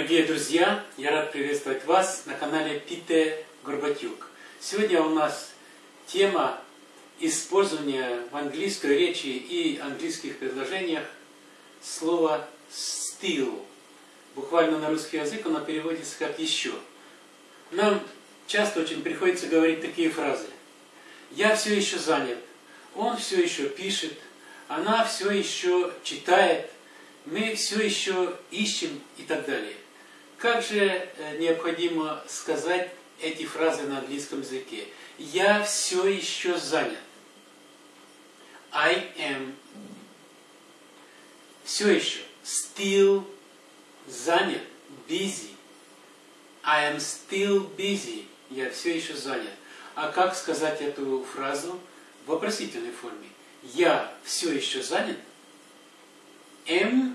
Дорогие друзья, я рад приветствовать вас на канале Пите Горбатюк. Сегодня у нас тема использования в английской речи и английских предложениях слова still. Буквально на русский язык оно переводится как еще. Нам часто очень приходится говорить такие фразы. Я все еще занят, он все еще пишет, она все еще читает, мы все еще ищем и так далее. Как же э, необходимо сказать эти фразы на английском языке? Я все еще занят. I am все еще still занят, busy. I am still busy. Я все еще занят. А как сказать эту фразу в вопросительной форме? Я все еще занят? Am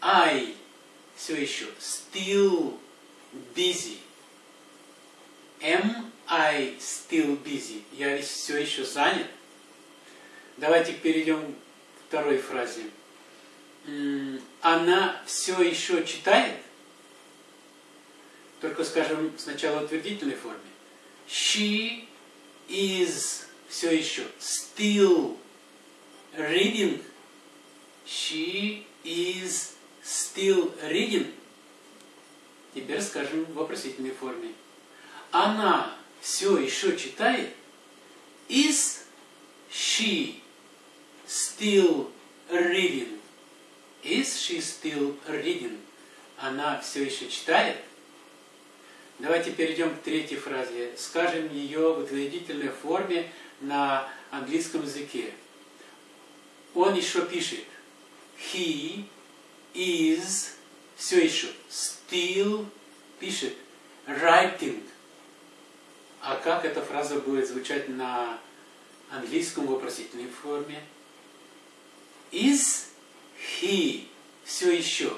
I все еще still busy? Am I still busy? Я все еще занят? Давайте перейдем к второй фразе. Она все еще читает? Только скажем сначала в утвердительной форме. She is все еще still reading. She is still reading. Теперь скажем в вопросительной форме. Она все еще читает? Is she still reading? Is she still reading? Она все еще читает? Давайте перейдем к третьей фразе. Скажем ее в утвердительной форме на английском языке. Он еще пишет. He is все еще still пишет writing. А как эта фраза будет звучать на английском вопросительной форме? Is he все еще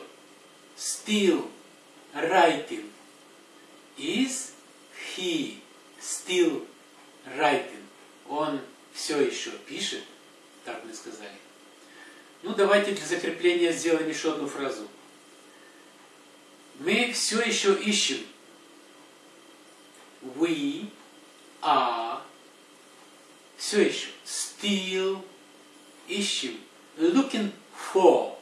still writing? Is he still writing? Он все еще пишет, так мы сказали. Ну, давайте для закрепления сделаем еще одну фразу. Мы все еще ищем. We are все еще still ищем. Looking for.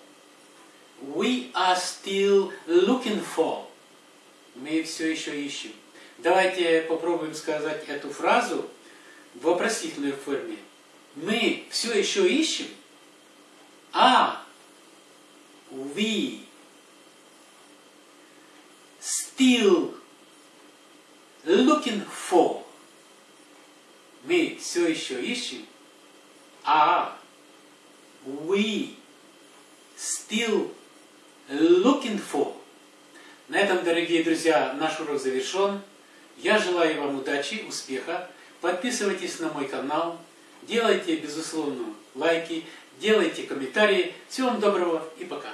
We are still looking for. Мы все еще ищем. Давайте попробуем сказать эту фразу в вопросительной форме. Мы все еще ищем – are we still looking for? Мы все еще ищем. Are we still looking for? На этом, дорогие друзья, наш урок завершен. Я желаю вам удачи, успеха. Подписывайтесь на мой канал. Делайте, безусловно, лайки, делайте комментарии. Всего вам доброго и пока.